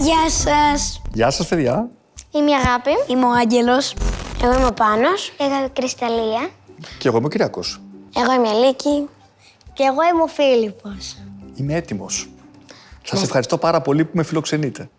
Γεια σας. Γεια σας, παιδιά. Είμαι η Αγάπη. Είμαι ο Άγγελος. Εγώ είμαι ο Πάνος. Εγώ είμαι η Κρυσταλλία. Και εγώ είμαι ο Κυριακός. Εγώ είμαι η Αλίκη. Και εγώ είμαι ο Φίλιππος. Είμαι έτοιμος. Σας ευχαριστώ πάρα πολύ που με φιλοξενείτε.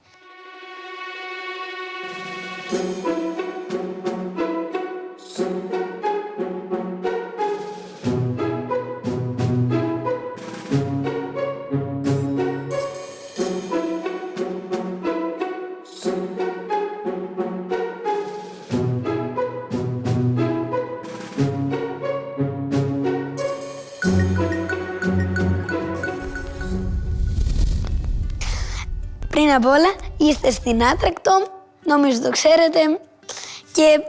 Πριν απ' όλα, είστε στην Άτρακτο, νομίζω το ξέρετε, και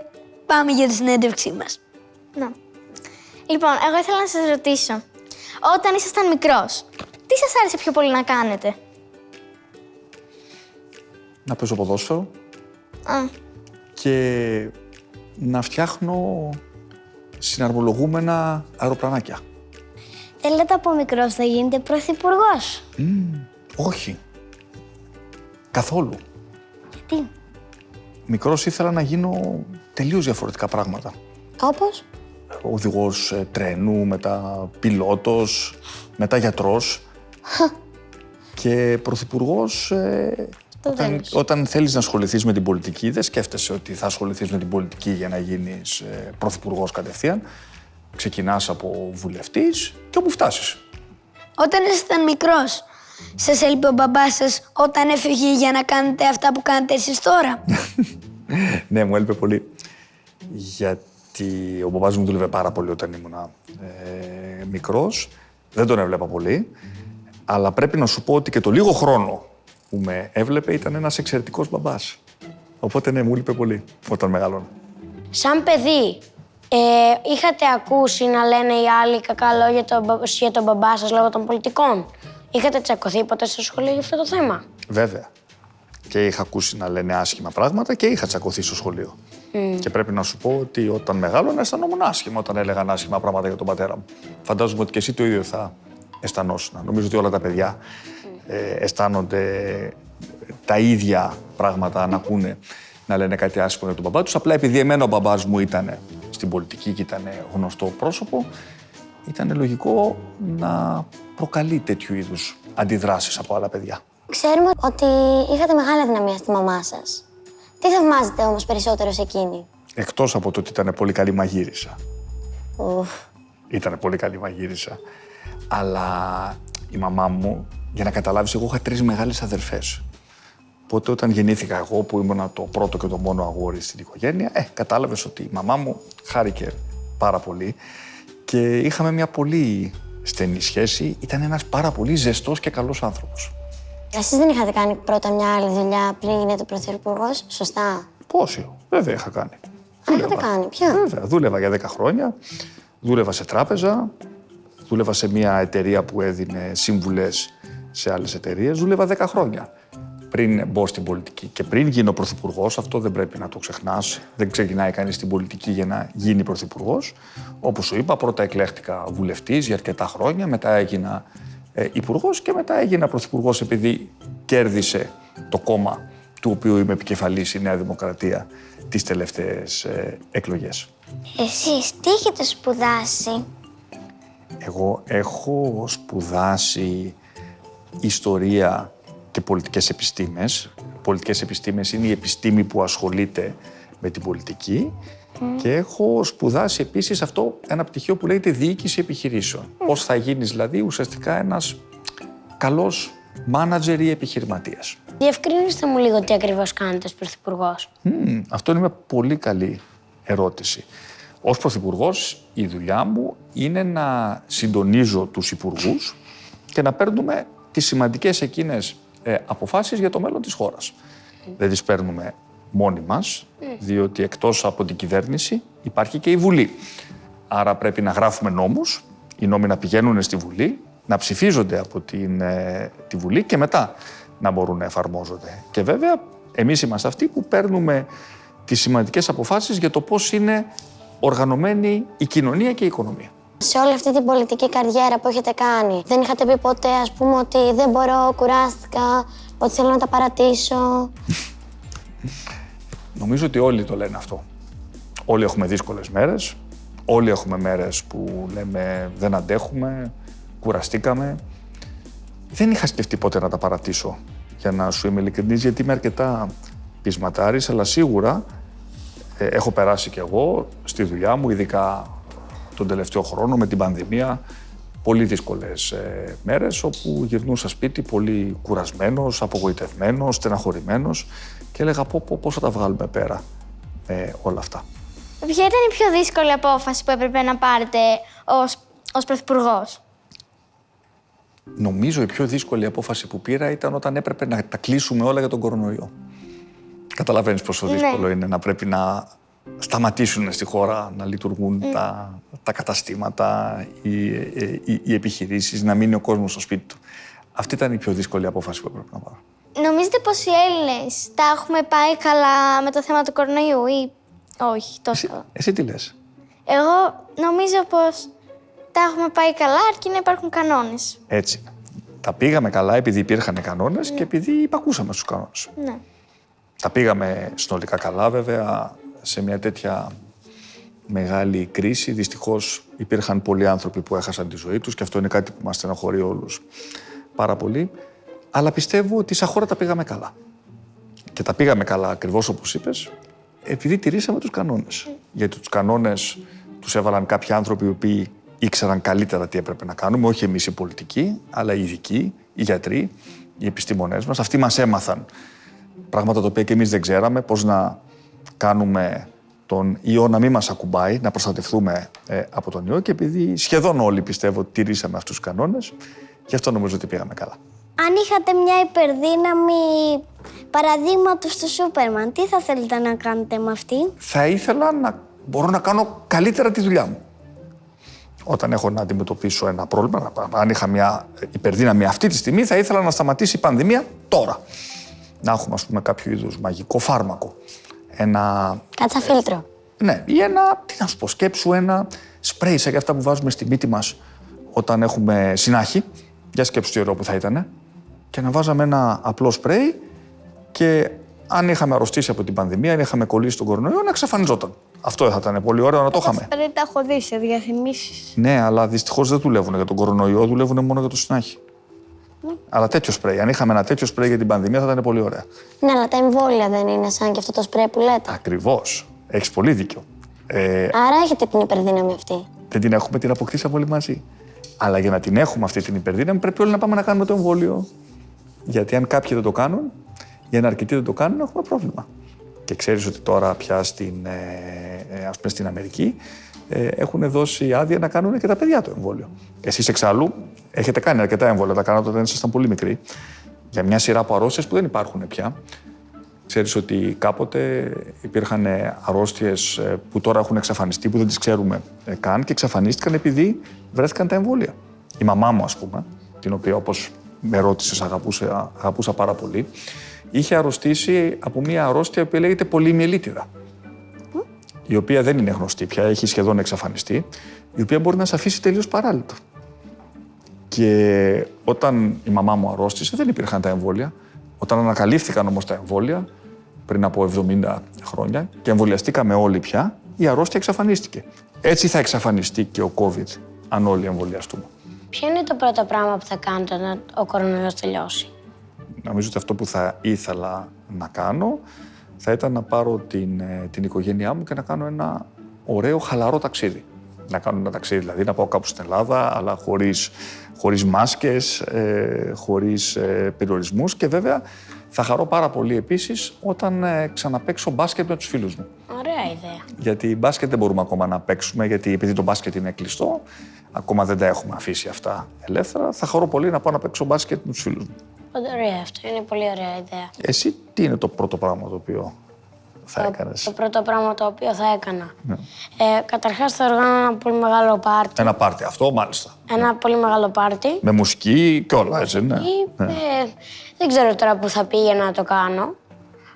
πάμε για τη συνέντευξή μας. Να. Λοιπόν, εγώ ήθελα να σας ρωτήσω. Όταν ήσασταν μικρός, τι σας άρεσε πιο πολύ να κάνετε; Να παίζω ποδόσφαιρο Α, και να φτιάχνω συναρμολογούμενα αεροπλανάκια. θέλετε από μικρός θα γίνετε πρωθυπουργός; Όχι. Καθόλου. Τι; Μικρός ήθελα να γίνω τελείως διαφορετικά πράγματα. Όπως; Οδηγός ε, τρένου, μετά πιλότος, μετά γιατρός. και πρωθυπουργός ε, Το όταν, τέλος. όταν θέλεις να ασχοληθείς με την πολιτική, δεν σκέφτεσαι ότι θα ασχοληθείς με την πολιτική για να γίνεις ε, πρωθυπουργός κατευθείαν. Ξεκινάς από βουλευτής και όπου φτάσεις. Όταν ήσασταν μικρός, σας έλειπε ο μπαμπάς σας όταν έφυγε για να κάνετε αυτά που κάνετε εσείς τώρα; ναι, μου έλειπε πολύ. Γιατί ο μπαμπάς μου δούλευε πάρα πολύ όταν ήμουν ε, μικρός. Δεν τον έβλεπα πολύ. Αλλά πρέπει να σου πω ότι και το λίγο χρόνο που με έβλεπε ήταν ένας εξαιρετικός μπαμπάς. Οπότε ναι, μου έλειπε πολύ όταν μεγαλώνω. Σαν παιδί, ε, είχατε ακούσει να λένε οι άλλοι κακά λόγια το, μπα- για τον μπαμπά σας λόγω των πολιτικών; Είχατε τσακωθεί ποτέ στο σχολείο για αυτό το θέμα; Βέβαια. Και είχα ακούσει να λένε άσχημα πράγματα και είχα τσακωθεί στο σχολείο. Και πρέπει να σου πω ότι όταν μεγάλωνα αισθανόμουν άσχημα όταν έλεγαν άσχημα πράγματα για τον πατέρα μου. Φαντάζομαι ότι και εσύ το ίδιο θα αισθανόσουν. Νομίζω ότι όλα τα παιδιά ε, αισθάνονται τα ίδια πράγματα να ακούνε να λένε κάτι άσχημο για τον μπαμπά τους. Απλά επειδή εμένα ο μπαμπάς μου ήταν στην πολιτική και ήταν γνωστό πρόσωπο, ήταν λογικό να προκαλεί τέτοιου είδους αντιδράσεις από άλλα παιδιά. Ξέρουμε ότι είχατε μεγάλη αδυναμία στη μαμά σας. Τι θαυμάζετε όμως περισσότερο σε εκείνη; Εκτός από το ότι ήταν πολύ καλή μαγείρισα. Ουφ. Ήταν πολύ καλή μαγείρισα. Αλλά η μαμά μου, για να καταλάβεις, εγώ είχα τρεις μεγάλες αδερφές. Οπότε όταν γεννήθηκα εγώ, που ήμουν το πρώτο και το μόνο αγόρι στην οικογένεια, ε, κατάλαβες ότι η μαμά μου χάρηκε πάρα πολύ και είχαμε μια πολύ στενή σχέση. Ήταν ένας πάρα πολύ ζεστός και καλός άνθρωπος. Εσείς δεν είχατε κάνει πρώτα μια άλλη δουλειά πριν γίνετε πρωθυπουργός, σωστά; Πόσοι, βέβαια είχα κάνει. Α, είχατε κάνει, ποια; Βέβαια, δούλευα για 10 χρόνια. Δούλευα σε τράπεζα. Δούλευα σε μια εταιρεία που έδινε σύμβουλες σε άλλες εταιρείες. Δούλευα 10 χρόνια πριν μπω στην πολιτική. Και πριν γίνω πρωθυπουργός, αυτό δεν πρέπει να το ξεχνάς. Δεν ξεκινάει κανείς στην πολιτική για να γίνει πρωθυπουργός. Όπως σου είπα, πρώτα εκλέχτηκα βουλευτής για αρκετά χρόνια. Μετά έγινα ε, υπουργός και μετά έγινα πρωθυπουργός επειδή κέρδισε το κόμμα του οποίου είμαι επικεφαλής η Νέα Δημοκρατία τις τελευταίες ε, εκλογές. Εσείς τι έχετε σπουδάσει; Εγώ έχω σπουδάσει ιστορία και πολιτικές επιστήμες. Πολιτικές επιστήμες είναι η επιστήμη που ασχολείται με την πολιτική και έχω σπουδάσει επίσης αυτό ένα πτυχίο που λέγεται διοίκηση επιχειρήσεων. Πώς θα γίνεις δηλαδή ουσιαστικά ένας καλός μάνατζερ ή επιχειρηματίας. Διευκρινίστε μου λίγο τι ακριβώς κάνετε ως πρωθυπουργός. Μμμ, αυτό είναι μια πολύ καλή ερώτηση. Ως Πρωθυπουργός, η δουλειά μου είναι να συντονίζω τους υπουργούς και να παίρνουμε τις σημαντικές εκείνες ε, αποφάσεις για το μέλλον της χώρας. Δεν τις παίρνουμε μόνοι μας, διότι εκτός από την κυβέρνηση υπάρχει και η Βουλή. Άρα πρέπει να γράφουμε νόμους, οι νόμοι να πηγαίνουν στη Βουλή, να ψηφίζονται από την, ε, τη Βουλή και μετά να μπορούν να εφαρμόζονται. Και βέβαια, εμείς είμαστε αυτοί που παίρνουμε τις σημαντικές αποφάσεις για το πώς είναι οργανωμένη η κοινωνία και η οικονομία. Σε όλη αυτή την πολιτική καριέρα που έχετε κάνει, δεν είχατε πει ποτέ, ας πούμε, ότι δεν μπορώ, κουράστηκα, ότι θέλω να τα παρατήσω; Νομίζω ότι όλοι το λένε αυτό. Όλοι έχουμε δύσκολες μέρες. Όλοι έχουμε μέρες που λέμε δεν αντέχουμε, κουραστήκαμε. Δεν είχα σκεφτεί ποτέ να τα παρατήσω, για να σου είμαι ειλικρινής, γιατί είμαι αρκετά πεισματάρης, αλλά σίγουρα ε, έχω περάσει κι εγώ στη δουλειά μου, ειδικά τον τελευταίο χρόνο με την πανδημία, πολύ δύσκολες ε, μέρες όπου γυρνούσα σπίτι πολύ κουρασμένος, απογοητευμένος, στεναχωρημένος και έλεγα πω, πω, πώς θα τα βγάλουμε πέρα με όλα αυτά. Ποια ήταν η πιο δύσκολη απόφαση που έπρεπε να πάρετε ως, ως πρωθυπουργός; Νομίζω η πιο δύσκολη απόφαση που πήρα ήταν όταν έπρεπε να τα κλείσουμε όλα για τον κορονοϊό. Καταλαβαίνεις πόσο Ναι. δύσκολο είναι να πρέπει να σταματήσουν στη χώρα να λειτουργούν τα, τα καταστήματα, οι, οι, οι, οι επιχειρήσεις, να μείνει ο κόσμος στο σπίτι του. Αυτή ήταν η πιο δύσκολη απόφαση που έπρεπε να πάρω. Νομίζετε πως οι Έλληνες τα έχουμε πάει καλά με το θέμα του κορονοϊού ή όχι τόσο Εσύ, καλά; εσύ τι λες; Εγώ νομίζω πως τα έχουμε πάει καλά αρκεί να υπάρχουν κανόνες. Έτσι. είναι. Τα πήγαμε καλά επειδή υπήρχαν κανόνες και επειδή υπακούσαμε στους κανόνες. Ναι. Τα πήγαμε συνολικά καλά βέβαια σε μια τέτοια μεγάλη κρίση. Δυστυχώς υπήρχαν πολλοί άνθρωποι που έχασαν τη ζωή τους και αυτό είναι κάτι που μας στεναχωρεί όλους πάρα πολύ. Αλλά πιστεύω ότι σαν χώρα τα πήγαμε καλά. Και τα πήγαμε καλά ακριβώς όπως είπες, επειδή τηρήσαμε τους κανόνες. Γιατί τους κανόνες τους έβαλαν κάποιοι άνθρωποι οι οποίοι ήξεραν καλύτερα τι έπρεπε να κάνουμε, όχι εμείς οι πολιτικοί, αλλά οι ειδικοί, οι γιατροί, οι επιστήμονές μας. Αυτοί μας έμαθαν πράγματα τα οποία και εμείς δεν ξέραμε, πώς να κάνουμε τον ιό να μην μας ακουμπάει, να προστατευτούμε ε, από τον ιό και επειδή σχεδόν όλοι πιστεύω τηρήσαμε αυτούς τους κανόνες, γι' αυτό νομίζω ότι πήγαμε καλά. Αν είχατε μια υπερδύναμη παραδείγματος του Σούπερμαν, τι θα θέλετε να κάνετε με αυτή; Θα ήθελα να μπορώ να κάνω καλύτερα τη δουλειά μου. Όταν έχω να αντιμετωπίσω ένα πρόβλημα, αν είχα μια υπερδύναμη αυτή τη στιγμή, θα ήθελα να σταματήσει η πανδημία τώρα. Να έχουμε, ας πούμε, κάποιο είδους μαγικό φάρμακο. Ένα Κάτσα φίλτρο. Ναι, ή ένα, τι να σου πω, σκέψου ένα σπρέι σαν και αυτά που βάζουμε στη μύτη μας όταν έχουμε συνάχη. Για σκέψου τι ωραίο που θα ήταν. Και να βάζαμε ένα απλό σπρέι και αν είχαμε αρρωστήσει από την πανδημία, αν είχαμε κολλήσει τον κορονοϊό, να εξαφανιζόταν. Αυτό δεν θα ήταν πολύ ωραίο να το είχαμε. Δεν τα έχω δει σε διαφημίσεις. Ναι, αλλά δυστυχώς δεν δουλεύουν για τον κορονοϊό, δουλεύουν μόνο για το συνάχη. Αλλά τέτοιο σπρέι. Αν είχαμε ένα τέτοιο σπρέι για την πανδημία, θα ήταν πολύ ωραία. Ναι, αλλά τα εμβόλια δεν είναι σαν και αυτό το σπρέι που λέτε. Ακριβώς. Έχεις πολύ δίκιο. Ε, Άρα έχετε την υπερδύναμη αυτή. δεν την έχουμε, την αποκτήσαμε όλοι μαζί. Αλλά για να την έχουμε αυτή την υπερδύναμη, πρέπει όλοι να πάμε να κάνουμε το εμβόλιο. Γιατί αν κάποιοι δεν το κάνουν, ή αν αρκετοί δεν το κάνουν, έχουμε πρόβλημα. Και ξέρεις ότι τώρα πια στην, ε, ε, ας πούμε στην Αμερική ε, έχουν δώσει άδεια να κάνουν και τα παιδιά το εμβόλιο. Εσείς εξάλλου έχετε κάνει αρκετά εμβόλια, τα κάνατε όταν ήσασταν πολύ μικροί. Για μια σειρά από αρρώστιες που δεν υπάρχουν πια. Ξέρεις ότι κάποτε υπήρχαν αρρώστιες ε, που τώρα έχουν εξαφανιστεί, που δεν τις ξέρουμε ε, καν και εξαφανίστηκαν επειδή βρέθηκαν τα εμβόλια. Η μαμά μου, ας πούμε, την οποία όπως με ρώτησες αγαπούσα, αγαπούσα πάρα πολύ, είχε αρρωστήσει από μια αρρώστια που λέγεται πολυμιελίτιδα, η οποία δεν είναι γνωστή πια, έχει σχεδόν εξαφανιστεί, η οποία μπορεί να σε αφήσει τελείως παράλυτο. Και όταν η μαμά μου αρρώστησε, δεν υπήρχαν τα εμβόλια. Όταν ανακαλύφθηκαν όμως τα εμβόλια, πριν από 70 χρόνια, και εμβολιαστήκαμε όλοι πια, η αρρώστια εξαφανίστηκε. Έτσι θα εξαφανιστεί και ο COVID, αν όλοι εμβολιαστούμε. Ποιο είναι το πρώτο πράγμα που θα κάνετε όταν ο κορονοϊός τελειώσει; Νομίζω ότι αυτό που θα ήθελα να κάνω θα ήταν να πάρω την, ε, την οικογένειά μου και να κάνω ένα ωραίο, χαλαρό ταξίδι. Να κάνω ένα ταξίδι, δηλαδή να πάω κάπου στην Ελλάδα, αλλά χωρίς, χωρίς μάσκες, ε, χωρίς ε, περιορισμούς και βέβαια θα χαρώ πάρα πολύ επίσης όταν ε, ξαναπαίξω μπάσκετ με τους φίλους μου. Ωραία ιδέα. Γιατί μπάσκετ δεν μπορούμε ακόμα να παίξουμε, γιατί επειδή το μπάσκετ είναι κλειστό, ακόμα δεν τα έχουμε αφήσει αυτά ελεύθερα. Θα χαρώ πολύ να πάω να παίξω μπάσκετ με τους φίλους μου. Πολύ ωραία αυτό. Είναι πολύ ωραία ιδέα. Εσύ τι είναι το πρώτο πράγμα το οποίο θα έκανες; Το πρώτο πράγμα το οποίο θα έκανα. Ε, καταρχάς θα οργάνω ένα πολύ μεγάλο πάρτι. Ένα πάρτι αυτό, μάλιστα. Ένα πολύ μεγάλο πάρτι. Με μουσική και όλα, έτσι, ναι. Ή, ναι. ε, δεν ξέρω τώρα που θα πήγαινα να το κάνω.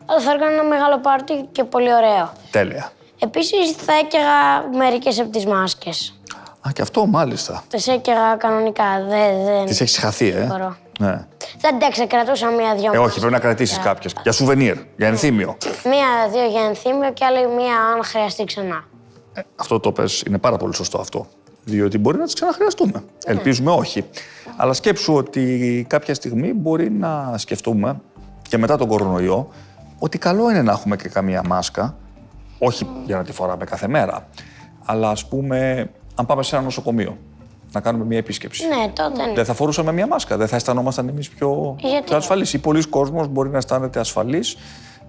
Αλλά θα έκανα ένα μεγάλο πάρτι και πολύ ωραίο. Τέλεια. Επίσης θα έκαιγα μερικές από τις μάσκες. Α, και αυτό μάλιστα. Τις έκαιγα κανονικά. Δεν, δεν... Τις έχεις χαθεί, ε; μπορώ. Ναι. Δεν αντέξα, κρατούσα μία-δυο. Ε, όχι, πρέπει να κρατήσεις κάποιες. Για σουβενίρ, για ενθύμιο. Μία-δύο για ενθύμιο και άλλη μία αν χρειαστεί ξανά. Ε, αυτό το πες, είναι πάρα πολύ σωστό αυτό. Διότι μπορεί να τις ξαναχρειαστούμε. Ελπίζουμε όχι. Αλλά σκέψου ότι κάποια στιγμή μπορεί να σκεφτούμε και μετά τον κορονοϊό ότι καλό είναι να έχουμε και καμία μάσκα. Όχι για να τη φοράμε κάθε μέρα. Αλλά ας πούμε, αν πάμε σε ένα νοσοκομείο να κάνουμε μια επίσκεψη. Ναι, τότε ναι. Δεν θα φορούσαμε μια μάσκα, δεν θα αισθανόμασταν εμείς πιο, Γιατί πιο ασφαλείς. Ή πολλοί κόσμος μπορεί να αισθάνεται ασφαλής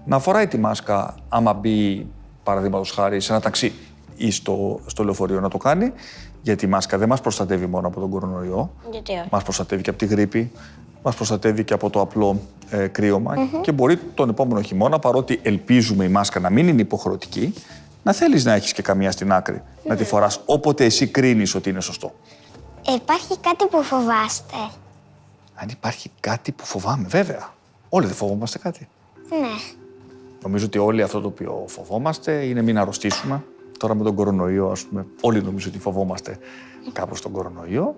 να φοράει τη μάσκα άμα μπει, παραδείγματος χάρη, σε ένα ταξί ή στο, στο λεωφορείο να το κάνει. Γιατί η μάσκα δεν μας προστατεύει μόνο από τον κορονοϊό. Γιατί όχι; Μας προστατεύει και από τη γρήπη, μας προστατεύει και από το απλό ε, κρύωμα. Και μπορεί τον επόμενο χειμώνα, παρότι ελπίζουμε η μάσκα να μην είναι υποχρεωτική, να θέλεις να έχεις και καμία στην άκρη. Να τη φοράς όποτε εσύ κρίνεις ότι είναι σωστό. Ε, Υπάρχει κάτι που φοβάστε. Αν υπάρχει κάτι που φοβάμαι, βέβαια. Όλοι δεν φοβόμαστε κάτι. Ναι. Νομίζω ότι όλοι αυτό το οποίο φοβόμαστε είναι μην αρρωστήσουμε. Τώρα με τον κορονοϊό, ας πούμε, όλοι νομίζω ότι φοβόμαστε κάπως τον κορονοϊό.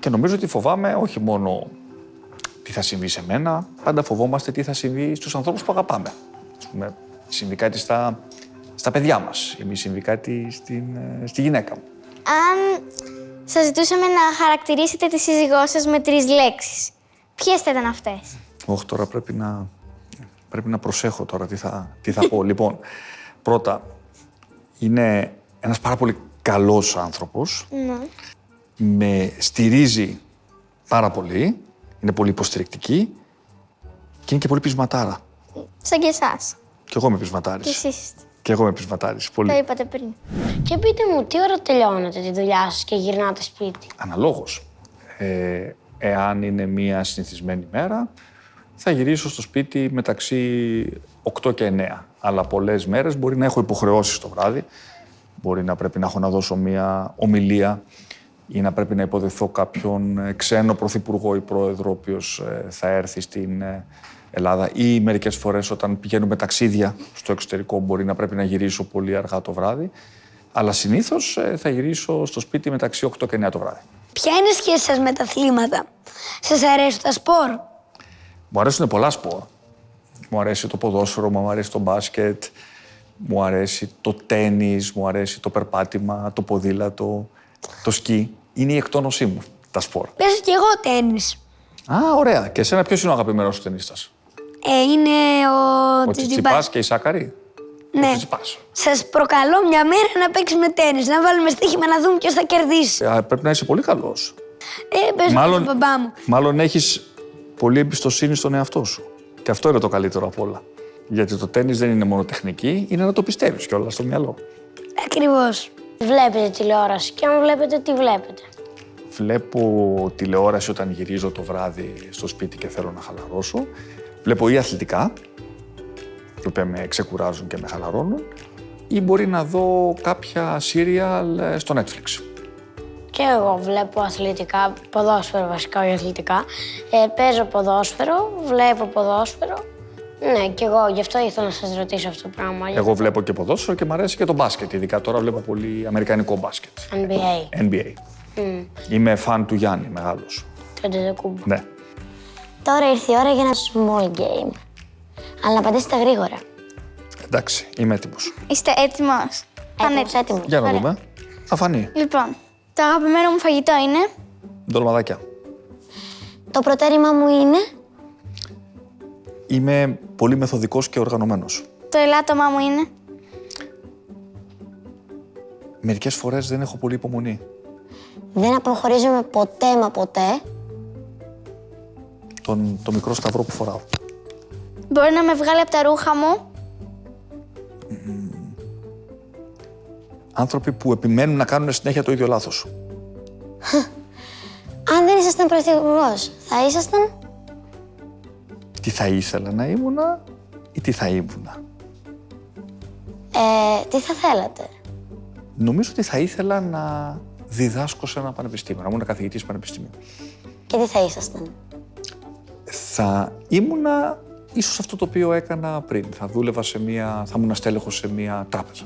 Και νομίζω ότι φοβάμαι όχι μόνο τι θα συμβεί σε μένα, πάντα φοβόμαστε τι θα συμβεί στους ανθρώπους που αγαπάμε. Ας πούμε, συμβεί κάτι στα, στα παιδιά μας, ή μη συμβεί κάτι στην, ε, στη γυναίκα μου. Αν σας ζητούσαμε να χαρακτηρίσετε τη σύζυγό σας με τρεις λέξεις, ποιες θα ήταν αυτές; Όχι, τώρα πρέπει να, πρέπει να προσέχω τώρα τι θα, τι θα πω. λοιπόν, πρώτα, είναι ένας πάρα πολύ καλός άνθρωπος. Με στηρίζει πάρα πολύ. Είναι πολύ υποστηρικτική. Και είναι και πολύ πεισματάρα. Σαν και εσάς. Και εγώ είμαι Και πεισματάρης. εσείς είστε. Και εγώ είμαι πεισματάρης. Το Πολύ. είπατε πριν. Και πείτε μου, τι ώρα τελειώνετε τη δουλειά σας και γυρνάτε σπίτι; Αναλόγως. Ε, εάν είναι μία συνηθισμένη μέρα, θα γυρίσω στο σπίτι μεταξύ 8 και 9. Αλλά πολλές μέρες μπορεί να έχω υποχρεώσεις το βράδυ. Μπορεί να πρέπει να έχω να δώσω μία ομιλία ή να πρέπει να υποδεχθώ κάποιον ε, ξένο πρωθυπουργό ή πρόεδρο, ο οποίος ε, θα έρθει στην ε, Ελλάδα ή μερικές φορές όταν πηγαίνουμε ταξίδια στο εξωτερικό μπορεί να πρέπει να γυρίσω πολύ αργά το βράδυ. Αλλά συνήθως ε, θα γυρίσω στο σπίτι μεταξύ 8 και 9 το βράδυ. Ποια είναι η σχέση σας με τα αθλήματα; Σας αρέσουν τα σπορ; Μου αρέσουν πολλά σπορ. Μου αρέσει το ποδόσφαιρο, μου αρέσει το μπάσκετ, μου αρέσει το τένις, μου αρέσει το περπάτημα, το ποδήλατο, το σκι. Είναι η εκτόνωσή μου τα σπορ. Παίζω κι εγώ τέννις. Α, ωραία. Και εσένα ποιος είναι ο αγαπημένος σου ταινίστας. Ε, είναι ο, Ο Τσιτσιπάς. Τσιτσιπάς και η Σάκαρη. Ο Ναι. Τσιτσιπάς. Σας προκαλώ μια μέρα να παίξουμε τέννις, να βάλουμε στοίχημα να δούμε ποιος θα κερδίσει. Ε, πρέπει να είσαι πολύ καλός. Ε, παίζω Μάλλον- με τον μπαμπά μου. Μάλλον έχεις πολύ εμπιστοσύνη στον εαυτό σου. Και αυτό είναι το καλύτερο απ' όλα. Γιατί το τέννις δεν είναι μόνο τεχνική, είναι να το πιστεύεις κιόλας στο μυαλό. Ακριβώς. Βλέπετε τηλεόραση και αν βλέπετε, τι βλέπετε; Βλέπω τηλεόραση όταν γυρίζω το βράδυ στο σπίτι και θέλω να χαλαρώσω. Βλέπω ή αθλητικά, τα οποία με ξεκουράζουν και με χαλαρώνουν, ή μπορεί να δω κάποια σύριαλ ε, στο Netflix. Και εγώ βλέπω αθλητικά, ποδόσφαιρο βασικά, όχι αθλητικά. Ε, παίζω ποδόσφαιρο, βλέπω ποδόσφαιρο. Ναι, και εγώ γι' αυτό ήθελα να σας ρωτήσω αυτό το πράγμα. Εγώ βλέπω και ποδόσφαιρο και μου αρέσει και το μπάσκετ. Ειδικά τώρα βλέπω πολύ αμερικανικό μπάσκετ. NBA, NBA. Είμαι φαν του Γιάννη, μεγάλος. το Αντετοκούμπο. Ναι. Τώρα ήρθε η ώρα για ένα small game. Αλλά να απαντήσετε γρήγορα. Εντάξει, είμαι έτοιμος. Είστε έτοιμος; Έτοιμος, έτοιμος. Για να Ωραία. δούμε. Θα φανεί. Λοιπόν, το αγαπημένο μου φαγητό είναι; Ντολμαδάκια. Το προτέρημά μου είναι... Είμαι πολύ μεθοδικός και οργανωμένος. το ελάττωμά μου είναι; Μερικές φορές δεν έχω πολύ υπομονή. Δεν αποχωρίζομαι ποτέ μα ποτέ. Τον, το μικρό σταυρό που φοράω. μπορεί να με βγάλει από τα ρούχα μου; Άνθρωποι που επιμένουν να κάνουν συνέχεια το ίδιο λάθος. Αν δεν ήσασταν πρωθυπουργός, θα ήσασταν... Τι θα ήθελα να ήμουνα ή τι θα ήμουνα; Ε, τι θα θέλατε; Νομίζω ότι θα ήθελα να διδάσκω σε ένα πανεπιστήμιο, να ήμουν καθηγητής πανεπιστημίου. Και τι θα ήσασταν; Θα ήμουνα ίσως αυτό το οποίο έκανα πριν. Θα δούλευα σε μία, θα ήμουν στέλεχος σε μία τράπεζα.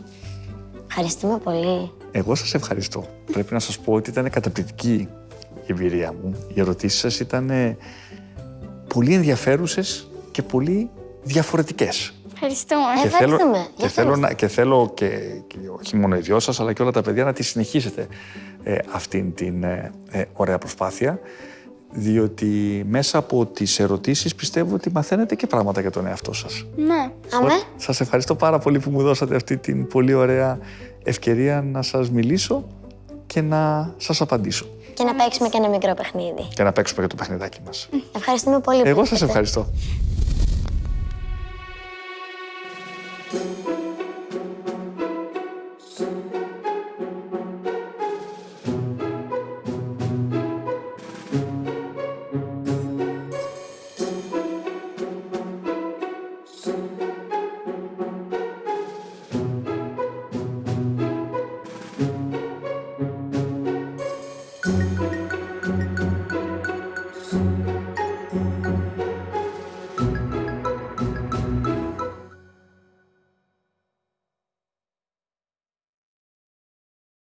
Ευχαριστούμε πολύ. Εγώ σας ευχαριστώ. Πρέπει να σας πω ότι ήταν καταπληκτική η εμπειρία μου. Οι ερωτήσεις σας ήταν ε, πολύ ενδιαφέρουσες και πολύ διαφορετικές. Ευχαριστούμε. Και θέλω, Ευχαριστούμε. και θέλω, να, και θέλω και, και όχι μόνο οι δυο σας, αλλά και όλα τα παιδιά να τη συνεχίσετε ε, αυτήν την ε, ε, ωραία προσπάθεια, διότι μέσα από τις ερωτήσεις, πιστεύω ότι μαθαίνετε και πράγματα για τον εαυτό σας. Ναι. Αμέ. Σας ευχαριστώ πάρα πολύ που μου δώσατε αυτή την πολύ ωραία ευκαιρία να σας μιλήσω και να σας απαντήσω. Και να παίξουμε και ένα μικρό παιχνίδι. Και να παίξουμε και το παιχνιδάκι μας. Ευχαριστούμε πολύ. Εγώ σας ευχαριστώ.